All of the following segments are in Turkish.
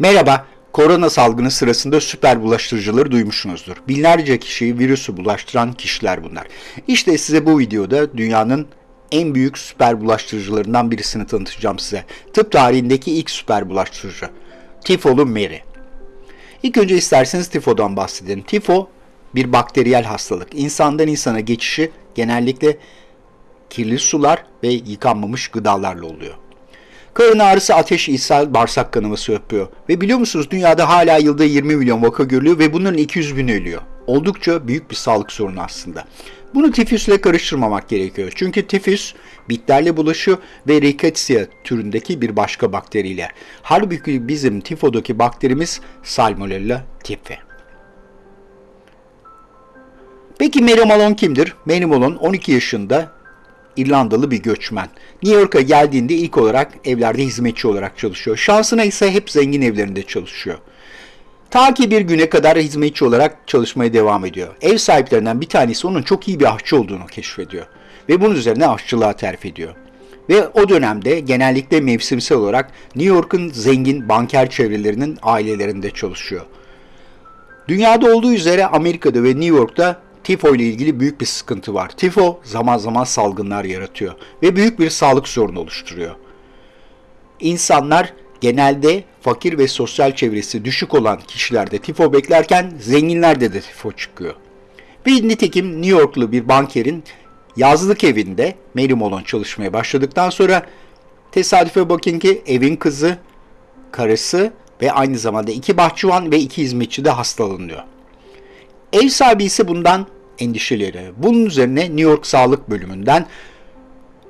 Merhaba, korona salgını sırasında süper bulaştırıcıları duymuşsunuzdur. Binlerce kişiyi virüsü bulaştıran kişiler bunlar. İşte size bu videoda dünyanın en büyük süper bulaştırıcılarından birisini tanıtacağım size. Tıp tarihindeki ilk süper bulaştırıcı. Tifolu Mary. İlk önce isterseniz tifodan bahsedelim. Tifo bir bakteriyel hastalık. İnsandan insana geçişi genellikle kirli sular ve yıkanmamış gıdalarla oluyor. Karın ağrısı, ateş, ishal, bağırsak kanaması yapıyor. Ve biliyor musunuz dünyada hala yılda 20 milyon vaka görülüyor ve bunların 200 bin ölüyor. Oldukça büyük bir sağlık sorunu aslında. Bunu tifüsle karıştırmamak gerekiyor. Çünkü tifüs bitlerle bulaşıyor ve rickettsia türündeki bir başka bakteriyle. Halbuki bizim tifodaki bakterimiz Salmonella tipi. Peki Mary Malone kimdir? Mary Malone 12 yaşında İrlandalı bir göçmen. New York'a geldiğinde ilk olarak evlerde hizmetçi olarak çalışıyor. Şansına ise hep zengin evlerinde çalışıyor. Ta ki bir güne kadar hizmetçi olarak çalışmaya devam ediyor. Ev sahiplerinden bir tanesi onun çok iyi bir aşçı olduğunu keşfediyor. Ve bunun üzerine aşçılığa terfi ediyor. Ve o dönemde genellikle mevsimsel olarak New York'un zengin banker çevrelerinin ailelerinde çalışıyor. Dünyada olduğu üzere Amerika'da ve New York'ta tifo ile ilgili büyük bir sıkıntı var. Tifo zaman zaman salgınlar yaratıyor ve büyük bir sağlık sorunu oluşturuyor. İnsanlar genelde fakir ve sosyal çevresi düşük olan kişilerde tifo beklerken zenginlerde de tifo çıkıyor. Bir nitekim New Yorklu bir bankerin yazlık evinde Mary Malone çalışmaya başladıktan sonra tesadüfe bakın ki evin kızı, karısı ve aynı zamanda iki bahçıvan ve iki hizmetçi de hastalanıyor. Ev sahibi ise bundan endişeleri. Bunun üzerine New York Sağlık Bölümünden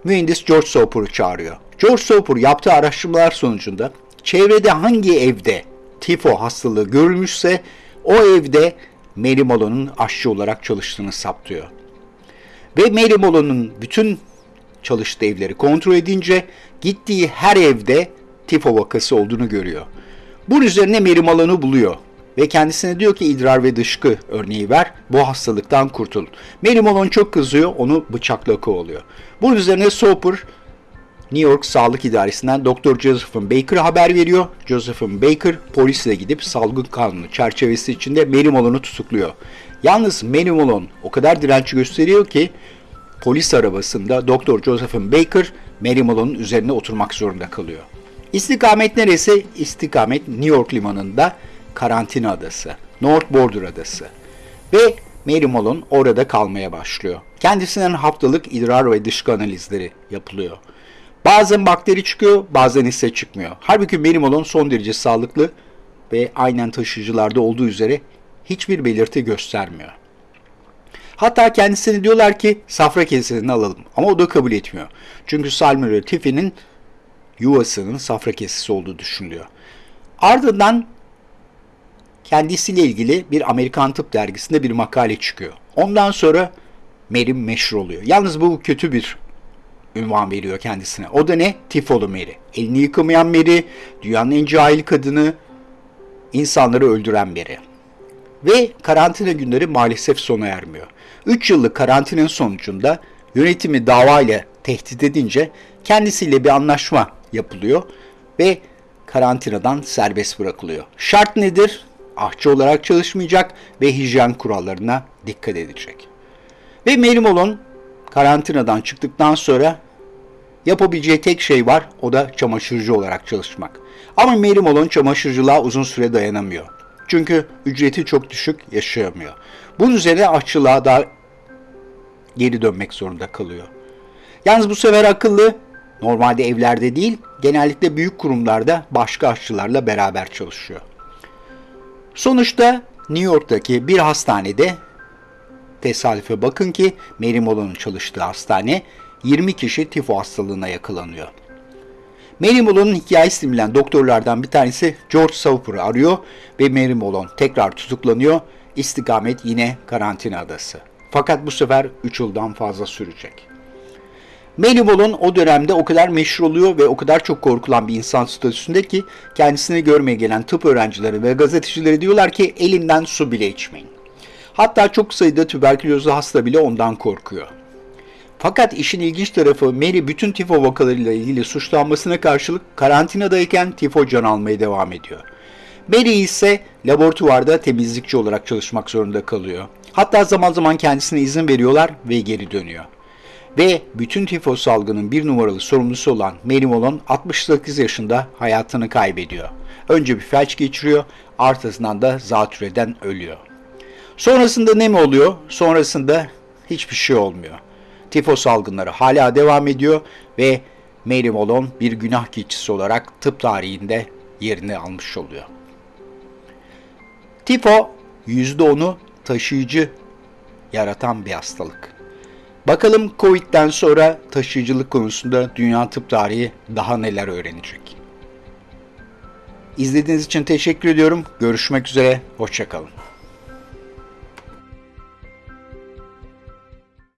mühendis George Soper'ı çağırıyor. George Soper yaptığı araştırmalar sonucunda çevrede hangi evde tifo hastalığı görülmüşse o evde Mary Malone'un aşçı olarak çalıştığını saptıyor. Ve Mary Malone'un bütün çalıştığı evleri kontrol edince gittiği her evde tifo vakası olduğunu görüyor. Bunun üzerine Mary Malone'u buluyor ve kendisine diyor ki idrar ve dışkı örneği ver bu hastalıktan kurtul. Mary Malone çok kızıyor onu bıçakla kovalıyor. Bunun üzerine Soper New York Sağlık İdaresi'nden Dr. Josephine Baker'a haber veriyor. Josephine Baker polisle gidip salgın kanunu çerçevesi içinde Mary tutukluyor. Yalnız Mary o kadar direnç gösteriyor ki polis arabasında Dr. Josephine Baker Mary üzerine oturmak zorunda kalıyor. İstikamet neresi? İstikamet New York limanında karantina adası, North Border adası. Ve Mary Malone orada kalmaya başlıyor. Kendisinden haftalık idrar ve dışkı analizleri yapılıyor. Bazen bakteri çıkıyor, bazen ise çıkmıyor. Halbuki Mary Malone son derece sağlıklı ve aynen taşıyıcılarda olduğu üzere hiçbir belirti göstermiyor. Hatta kendisine diyorlar ki safra kesesini alalım ama o da kabul etmiyor. Çünkü Salmonella tifi'nin yuvasının safra kesesi olduğu düşünülüyor. Ardından kendisiyle ilgili bir Amerikan Tıp dergisinde bir makale çıkıyor. Ondan sonra Mary meşhur oluyor. Yalnız bu kötü bir ünvan veriyor kendisine. O da ne? Tifolu Mary. Elini yıkamayan Mary, dünyanın en cahil kadını, insanları öldüren Mary. Ve karantina günleri maalesef sona ermiyor. 3 yıllık karantinanın sonucunda yönetimi davayla tehdit edince kendisiyle bir anlaşma yapılıyor ve karantinadan serbest bırakılıyor. Şart nedir? Ahçı olarak çalışmayacak ve hijyen kurallarına dikkat edecek. Ve Mary Malone karantinadan çıktıktan sonra yapabileceği tek şey var o da çamaşırcı olarak çalışmak. Ama Mary Malone çamaşırcılığa uzun süre dayanamıyor. Çünkü ücreti çok düşük yaşayamıyor. Bunun üzerine aşçılığa da geri dönmek zorunda kalıyor. Yalnız bu sefer akıllı normalde evlerde değil genellikle büyük kurumlarda başka aşçılarla beraber çalışıyor. Sonuçta New York'taki bir hastanede tesadüfe bakın ki Mary Malone'un çalıştığı hastane 20 kişi tifo hastalığına yakalanıyor. Mary Malone'un hikayesini bilen doktorlardan bir tanesi George Sauper'ı arıyor ve Mary Malone tekrar tutuklanıyor. İstikamet yine karantina adası. Fakat bu sefer 3 yıldan fazla sürecek. Malone o dönemde o kadar meşhur oluyor ve o kadar çok korkulan bir insan statüsünde ki kendisini görmeye gelen tıp öğrencileri ve gazetecileri diyorlar ki elinden su bile içmeyin. Hatta çok sayıda tüberkülozlu hasta bile ondan korkuyor. Fakat işin ilginç tarafı Mary bütün tifo vakalarıyla ilgili suçlanmasına karşılık karantinadayken tifo can almaya devam ediyor. Mary ise laboratuvarda temizlikçi olarak çalışmak zorunda kalıyor. Hatta zaman zaman kendisine izin veriyorlar ve geri dönüyor. Ve bütün tifo salgının bir numaralı sorumlusu olan Mary Malone 68 yaşında hayatını kaybediyor. Önce bir felç geçiriyor, arkasından da zatürreden ölüyor. Sonrasında ne mi oluyor? Sonrasında hiçbir şey olmuyor. Tifo salgınları hala devam ediyor ve Mary Malone bir günah keçisi olarak tıp tarihinde yerini almış oluyor. Tifo %10'u taşıyıcı yaratan bir hastalık. Bakalım Covid'den sonra taşıyıcılık konusunda dünya tıp tarihi daha neler öğrenecek. İzlediğiniz için teşekkür ediyorum. Görüşmek üzere, hoşçakalın.